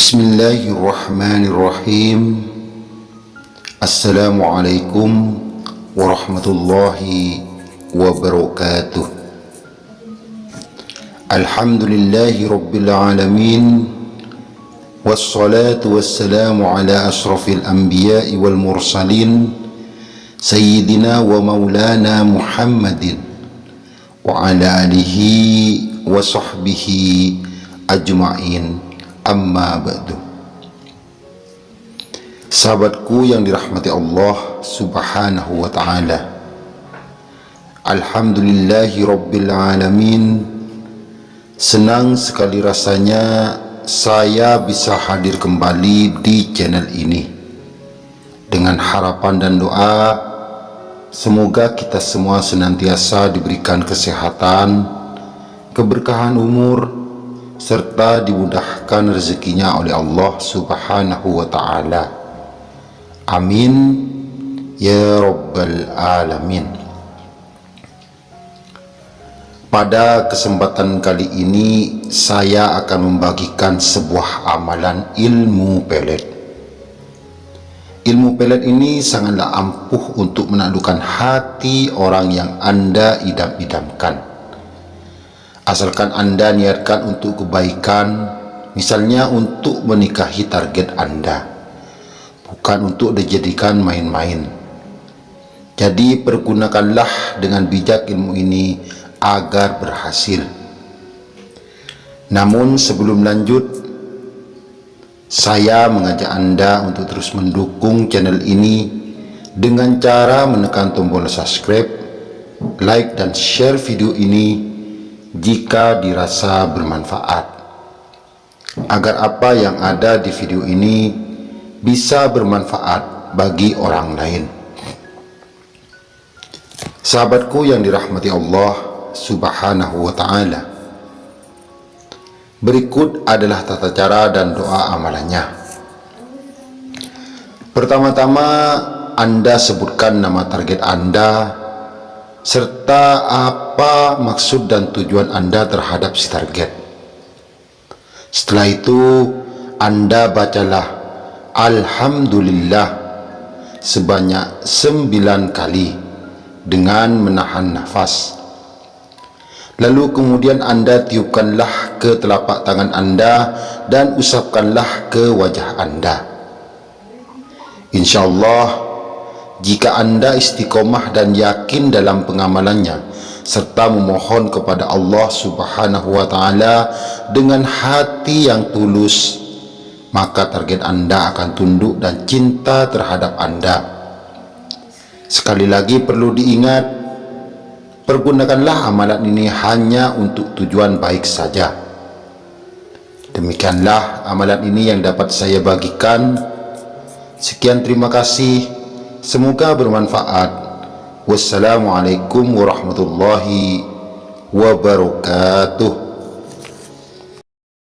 بسم الله الرحمن الرحيم السلام عليكم ورحمة الله وبركاته الحمد لله رب العالمين والصلاة والسلام على أشرف الأنبياء والمرسلين سيدنا ومولانا محمد وعلى آله وصحبه أجمعين amma ba'du. Sahabatku yang dirahmati Allah subhanahu wa ta'ala. Alhamdulillahi rabbil alamin. Senang sekali rasanya saya bisa hadir kembali di channel ini. Dengan harapan dan doa semoga kita semua senantiasa diberikan kesehatan keberkahan umur serta dimudahkan rezekinya oleh Allah subhanahu wa ta'ala. Amin. Ya rabbal alamin. Pada kesempatan kali ini saya akan membagikan sebuah amalan ilmu pelet. Ilmu pelet ini sangatlah ampuh untuk menaklukkan hati orang yang anda idam-idamkan asalkan anda niatkan untuk kebaikan misalnya untuk menikahi target anda bukan untuk dijadikan main-main. Jadi pergunakanlah dengan bijak ilmu ini agar berhasil. Namun sebelum lanjut saya mengajak anda untuk terus mendukung channel ini dengan cara menekan tombol subscribe like dan share video ini jika dirasa bermanfaat. Agar apa yang ada di video ini bisa bermanfaat bagi orang lain. Sahabatku yang dirahmati Allah subhanahu wa ta'ala berikut adalah tata cara dan doa amalannya. Pertama-tama anda sebutkan nama target anda serta apa maksud dan tujuan Anda terhadap si target. Setelah itu, Anda bacalah Alhamdulillah sebanyak sembilan kali dengan menahan nafas. Lalu kemudian Anda tiupkanlah ke telapak tangan Anda dan usapkanlah ke wajah Anda. InsyaAllah, jika anda istiqomah dan yakin dalam pengamalannya serta memohon kepada Allah subhanahu wa ta'ala dengan hati yang tulus maka target anda akan tunduk dan cinta terhadap anda. Sekali lagi perlu diingat pergunakanlah amalan ini hanya untuk tujuan baik saja. Demikianlah amalan ini yang dapat saya bagikan. Sekian terima kasih Semoga bermanfaat. Wassalamualaikum warahmatullahi wabarakatuh.